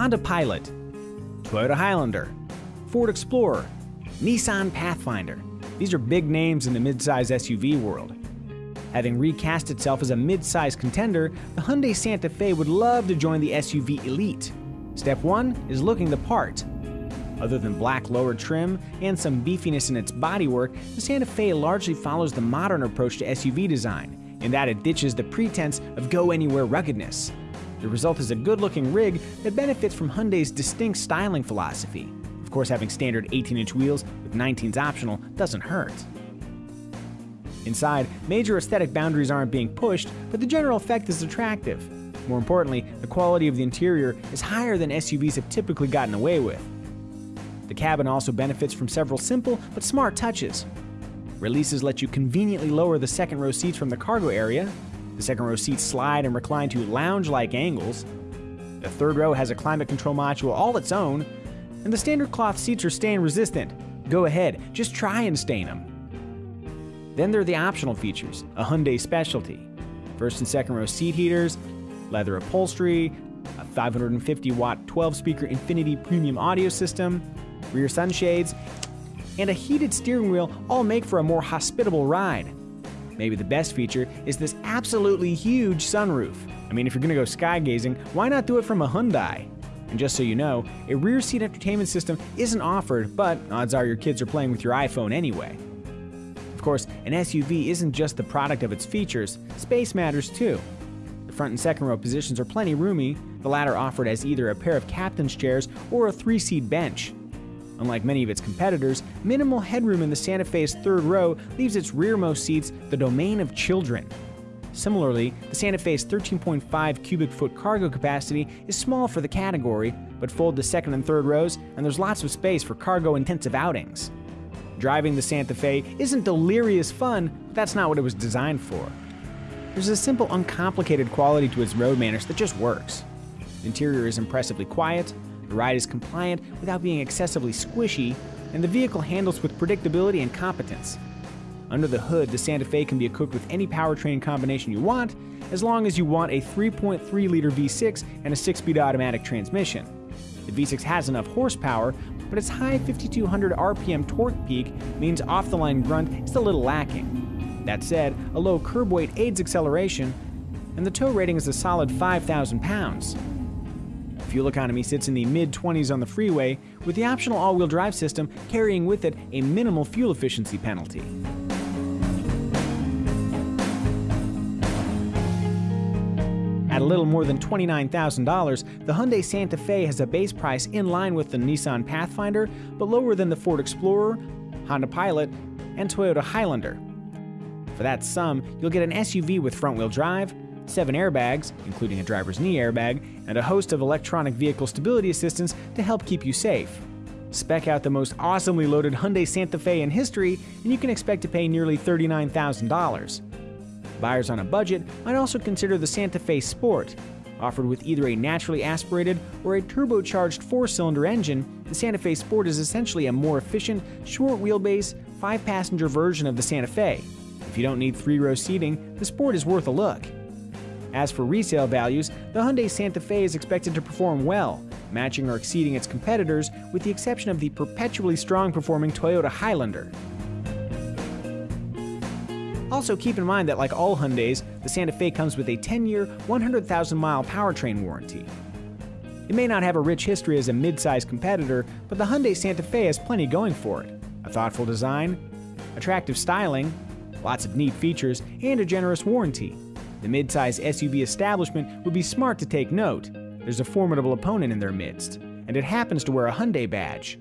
Honda Pilot, Toyota Highlander, Ford Explorer, Nissan Pathfinder. These are big names in the midsize SUV world. Having recast itself as a midsize contender, the Hyundai Santa Fe would love to join the SUV elite. Step 1 is looking the part. Other than black lower trim and some beefiness in its bodywork, the Santa Fe largely follows the modern approach to SUV design, in that it ditches the pretense of go anywhere ruggedness. The result is a good looking rig that benefits from Hyundai's distinct styling philosophy. Of course, having standard 18 inch wheels with 19s optional doesn't hurt. Inside, major aesthetic boundaries aren't being pushed, but the general effect is attractive. More importantly, the quality of the interior is higher than SUVs have typically gotten away with. The cabin also benefits from several simple but smart touches. Releases let you conveniently lower the second row seats from the cargo area. The second row seats slide and recline to lounge like angles. The third row has a climate control module all its own. And the standard cloth seats are stain resistant. Go ahead, just try and stain them. Then there are the optional features, a Hyundai specialty. First and second row seat heaters, leather upholstery, a 550 watt 12 speaker Infinity premium audio system, rear sunshades, and a heated steering wheel all make for a more hospitable ride. Maybe the best feature is this absolutely huge sunroof. I mean, if you're gonna go skygazing, why not do it from a Hyundai? And just so you know, a rear seat entertainment system isn't offered, but odds are your kids are playing with your iPhone anyway. Of course, an SUV isn't just the product of its features, space matters too. The front and second row positions are plenty roomy, the latter offered as either a pair of captain's chairs or a three seat bench. Unlike many of its competitors, minimal headroom in the Santa Fe's third row leaves its rearmost seats the domain of children. Similarly, the Santa Fe's 13.5 cubic foot cargo capacity is small for the category, but fold the second and third rows, and there's lots of space for cargo intensive outings. Driving the Santa Fe isn't delirious fun, but that's not what it was designed for. There's a simple, uncomplicated quality to its road manners that just works. The interior is impressively quiet, the ride is compliant without being excessively squishy, and the vehicle handles with predictability and competence. Under the hood, the Santa Fe can be equipped with any powertrain combination you want, as long as you want a 3.3 liter V6 and a 6 speed automatic transmission. The V6 has enough horsepower, but its high 5200 RPM torque peak means off the line grunt is a little lacking. That said, a low curb weight aids acceleration, and the tow rating is a solid 5,000 pounds. Fuel economy sits in the mid 20s on the freeway, with the optional all wheel drive system carrying with it a minimal fuel efficiency penalty. At a little more than $29,000, the Hyundai Santa Fe has a base price in line with the Nissan Pathfinder, but lower than the Ford Explorer, Honda Pilot, and Toyota Highlander. For that sum, you'll get an SUV with front wheel drive, seven airbags, including a driver's knee airbag, and a host of electronic vehicle stability assistance to help keep you safe. Spec out the most awesomely loaded Hyundai Santa Fe in history, and you can expect to pay nearly $39,000. Buyers on a budget might also consider the Santa Fe Sport. Offered with either a naturally aspirated or a turbocharged four cylinder engine, the Santa Fe Sport is essentially a more efficient, short wheelbase, five passenger version of the Santa Fe. If you don't need three row seating, the Sport is worth a look. As for resale values, the Hyundai Santa Fe is expected to perform well, matching or exceeding its competitors, with the exception of the perpetually strong performing Toyota Highlander. Also, keep in mind that, like all Hyundais, the Santa Fe comes with a 10 year, 100,000 mile powertrain warranty. It may not have a rich history as a mid-sized competitor, but the Hyundai Santa Fe has plenty going for it. A thoughtful design, attractive styling, lots of neat features, and a generous warranty. The mid-size SUV establishment would be smart to take note. There's a formidable opponent in their midst, and it happens to wear a Hyundai badge.